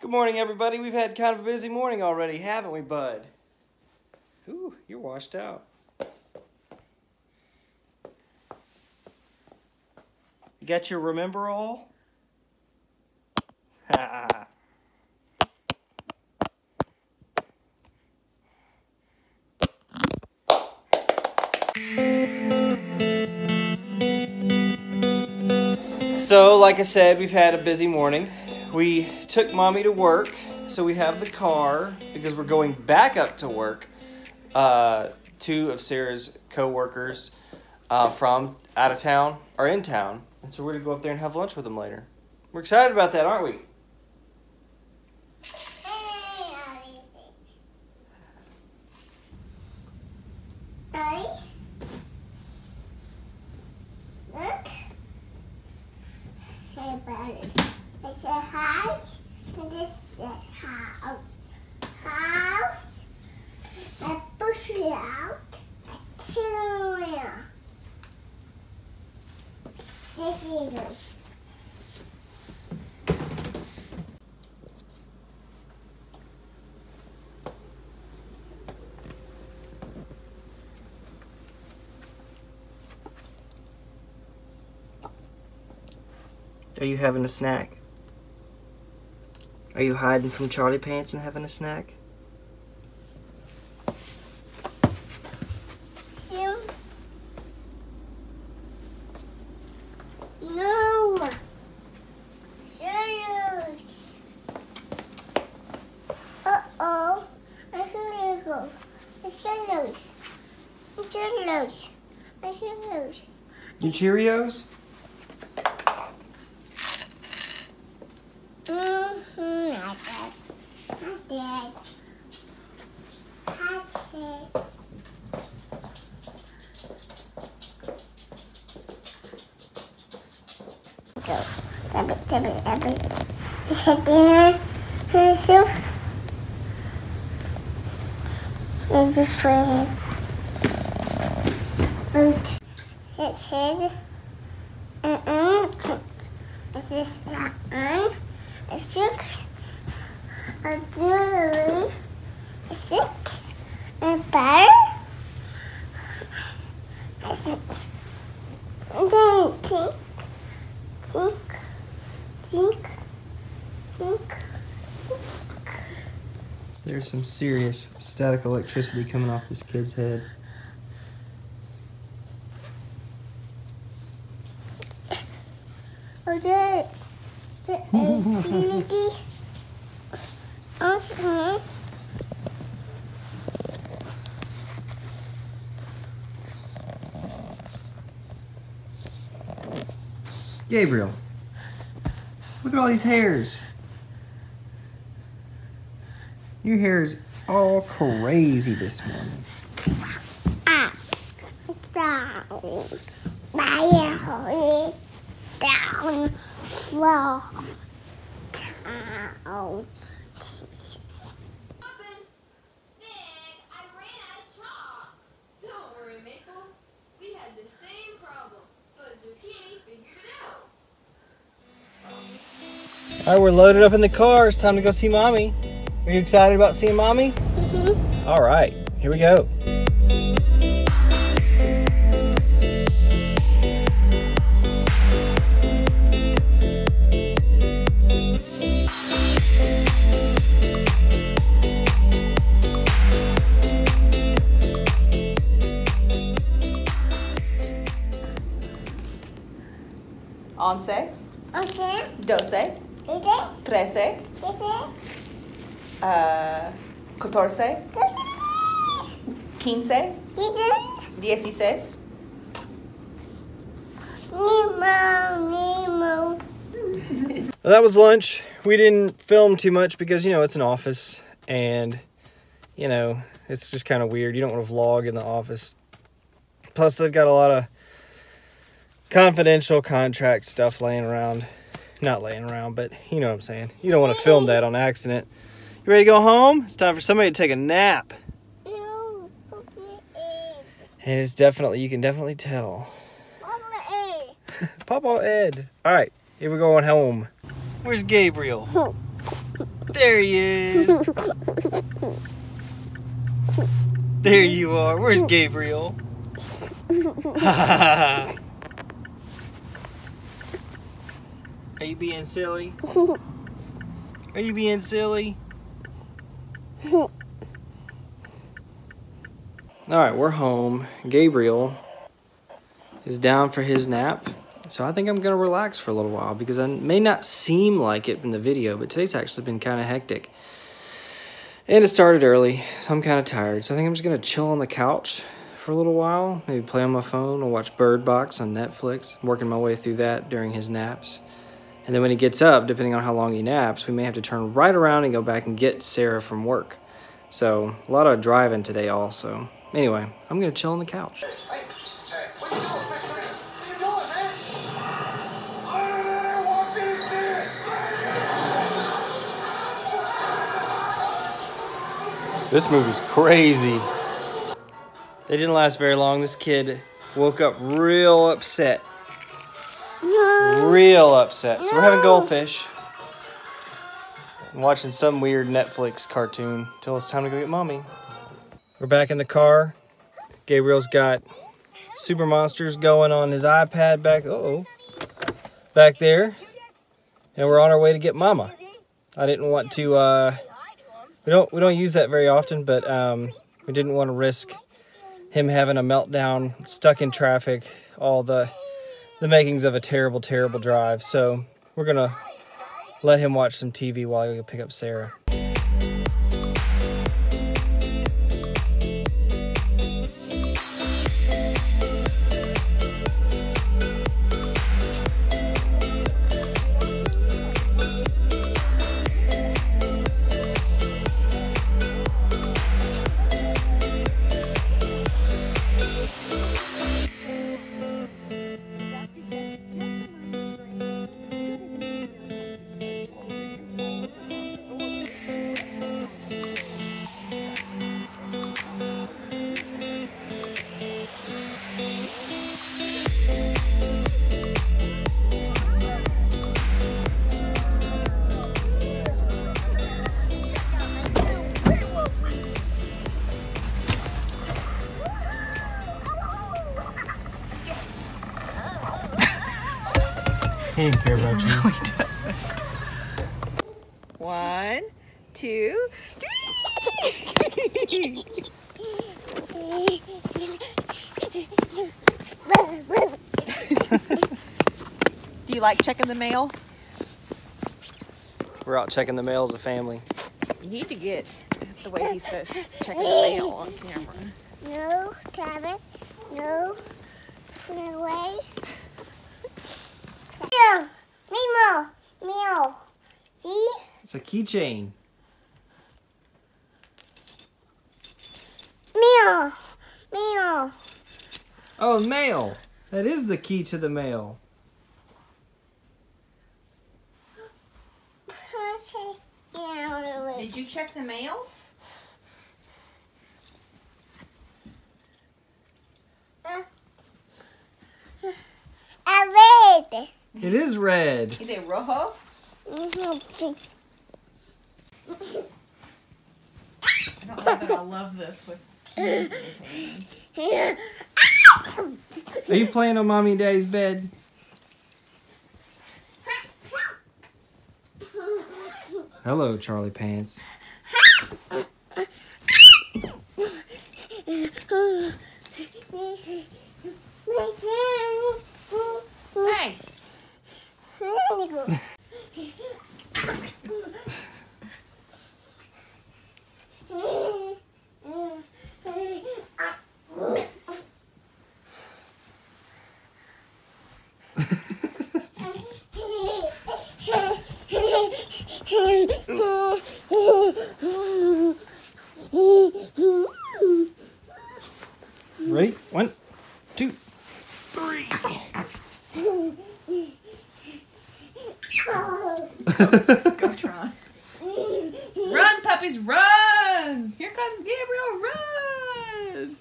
Good morning, everybody. We've had kind of a busy morning already, haven't we, bud? Ooh, you're washed out. You got your remember all? so, like I said, we've had a busy morning. We took mommy to work, so we have the car because we're going back up to work. Uh, two of Sarah's co-workers uh, from out of town are in town, and so we're gonna go up there and have lunch with them later. We're excited about that, aren't we? Ready? Look. Hey, buddy. It's a house, and this is a house. House. I push it out. I turn around. This is it. Are you having a snack? Are you hiding from Charlie Pants and having a snack? Him. No. Serious. Uh-oh. I should go. I should lose. I should lose. I should lose. You Cheerios? Mm-hmm. Go. Tap it, tap it, tap it. Is? Is it head. Uh-uh. This is not on. A sick. A jewelry. A sick. A butter. A sick. And then tick. Tick. Tick. Tick. There's some serious static electricity coming off this kid's head. Oh, there. There is Gabriel, look at all these hairs. Your hair is all crazy this morning. up, down, by down, slow, down. Open. I ran out of chalk. Don't worry, Maple. We had the same problem, but Zucchini figured it out. All right, we're loaded up in the car. It's time to go see mommy. Are you excited about seeing mommy? Mm-hmm. All right, here we go. Trece, Is it? uh, catorce, quince, Is it? dieciséis, Nemo, Nemo. Well, that was lunch. We didn't film too much because, you know, it's an office and, you know, it's just kind of weird. You don't want to vlog in the office. Plus, they've got a lot of confidential contract stuff laying around. Not laying around, but you know what I'm saying. You don't want to film that on accident. You ready to go home? It's time for somebody to take a nap. And it's definitely, you can definitely tell. Papa Ed. Papa Ed. All right, here we're going home. Where's Gabriel? There he is. There you are. Where's Gabriel? Are you being silly? Are you being silly? All right, we're home. Gabriel is down for his nap. So I think I'm going to relax for a little while because I may not seem like it in the video, but today's actually been kind of hectic. And it started early, so I'm kind of tired. So I think I'm just going to chill on the couch for a little while, maybe play on my phone or watch Bird Box on Netflix. I'm working my way through that during his naps. And then when he gets up, depending on how long he naps, we may have to turn right around and go back and get Sarah from work. So a lot of driving today also. Anyway, I'm going to chill on the couch. This movie's crazy. They didn't last very long. This kid woke up real upset. Real upset. So we're having goldfish. And watching some weird Netflix cartoon till it's time to go get mommy. We're back in the car. Gabriel's got Super Monsters going on his iPad back. Uh oh. Back there. And we're on our way to get mama. I didn't want to uh we don't we don't use that very often, but um, we didn't want to risk him having a meltdown, stuck in traffic, all the the makings of a terrible, terrible drive. So we're gonna let him watch some TV while we go pick up Sarah. He didn't care about you. One, two, three. Do you like checking the mail? We're out checking the mail as a family. You need to get the way he says checking the mail on camera. No, Travis. No. No way. Meow. Meow. Meow. See? It's a keychain. Meow. Meow. Oh, mail. That is the key to the mail. Did you check the mail? A red. It is red. Is it rojo? I don't know that I love this with Are you playing on mommy and daddy's bed? Hello, Charlie Pants. Hey, Ready? One, two, three. go Tron. Run, puppies, run! Here comes Gabriel, run!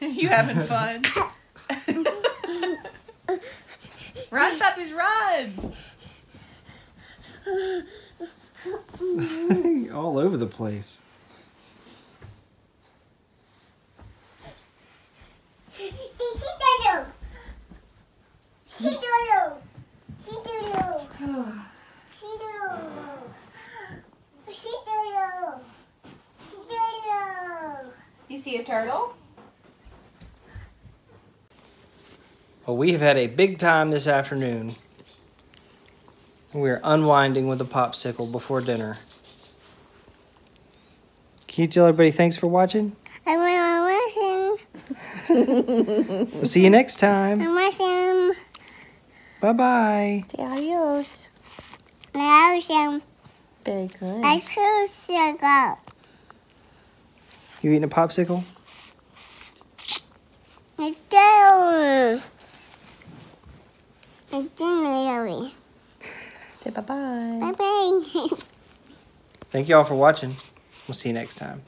You having fun? run, puppies, run! All over the place. Sidoro. Sidoro. Sidoro. Sidoro. Sidoro. You see a turtle? Well, we have had a big time this afternoon. We're unwinding with a popsicle before dinner. Can you tell everybody thanks for watching? I'm watching. We'll see you next time. I'm watching. Bye bye. Adios. I'm watching. Very good. I choose to go. You eating a popsicle? I do. I do. Say bye bye. Bye bye. Thank you all for watching. We'll see you next time.